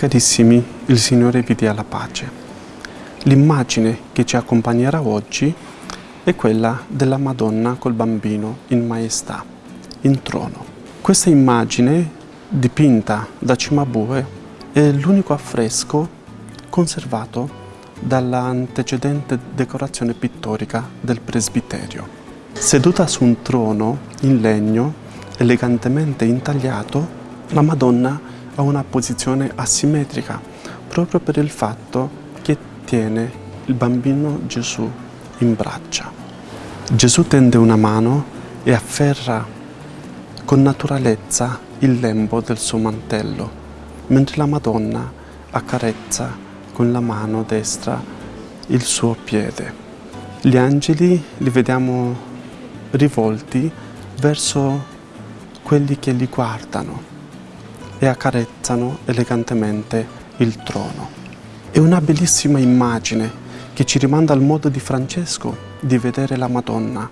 Carissimi, il Signore vi dia la pace. L'immagine che ci accompagnerà oggi è quella della Madonna col bambino in maestà, in trono. Questa immagine, dipinta da Cimabue, è l'unico affresco conservato dall'antecedente decorazione pittorica del presbiterio. Seduta su un trono in legno elegantemente intagliato, la Madonna ha una posizione asimmetrica proprio per il fatto che tiene il bambino Gesù in braccia. Gesù tende una mano e afferra con naturalezza il lembo del suo mantello, mentre la Madonna accarezza con la mano destra il suo piede. Gli angeli li vediamo rivolti verso quelli che li guardano e accarezzano elegantemente il trono. È una bellissima immagine che ci rimanda al modo di Francesco di vedere la Madonna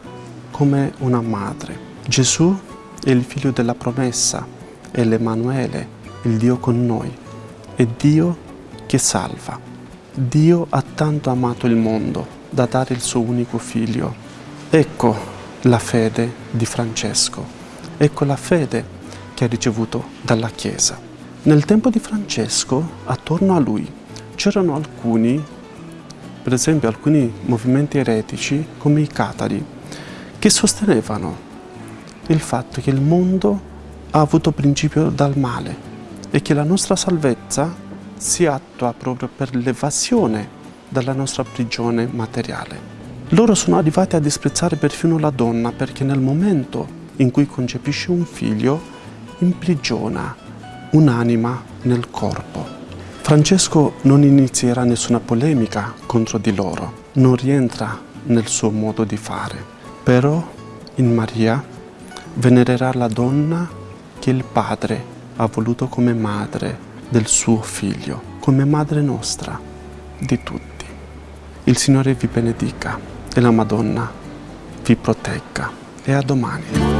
come una madre. Gesù è il figlio della promessa, è l'Emanuele, il Dio con noi, è Dio che salva. Dio ha tanto amato il mondo da dare il suo unico figlio. Ecco la fede di Francesco. Ecco la fede che ha ricevuto dalla Chiesa. Nel tempo di Francesco, attorno a lui, c'erano alcuni, per esempio alcuni movimenti eretici come i catari, che sostenevano il fatto che il mondo ha avuto principio dal male e che la nostra salvezza si attua proprio per l'evasione dalla nostra prigione materiale. Loro sono arrivati a disprezzare perfino la donna perché nel momento in cui concepisce un figlio, imprigiona un'anima nel corpo. Francesco non inizierà nessuna polemica contro di loro, non rientra nel suo modo di fare, però in Maria venererà la donna che il padre ha voluto come madre del suo figlio, come madre nostra, di tutti. Il Signore vi benedica e la Madonna vi protegga. E a domani.